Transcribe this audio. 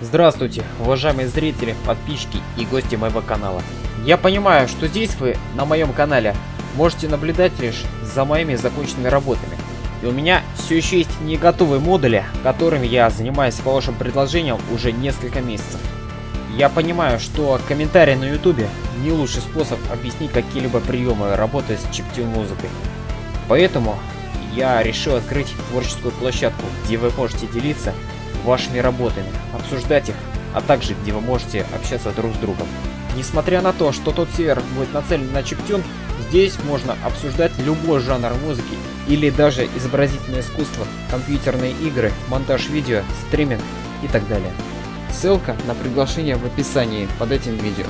Здравствуйте, уважаемые зрители, подписчики и гости моего канала. Я понимаю, что здесь вы, на моем канале, можете наблюдать лишь за моими законченными работами. И у меня все еще есть не готовые модули, которыми я занимаюсь по вашим предложениям уже несколько месяцев. Я понимаю, что комментарии на ютубе не лучший способ объяснить какие-либо приемы работы с чиптюн музыкой. Поэтому я решил открыть творческую площадку, где вы можете делиться вашими работами, обсуждать их, а также где вы можете общаться друг с другом. Несмотря на то, что тот сервер будет нацелен на чиптюн, здесь можно обсуждать любой жанр музыки или даже изобразительное искусство, компьютерные игры, монтаж видео, стриминг и так далее. Ссылка на приглашение в описании под этим видео.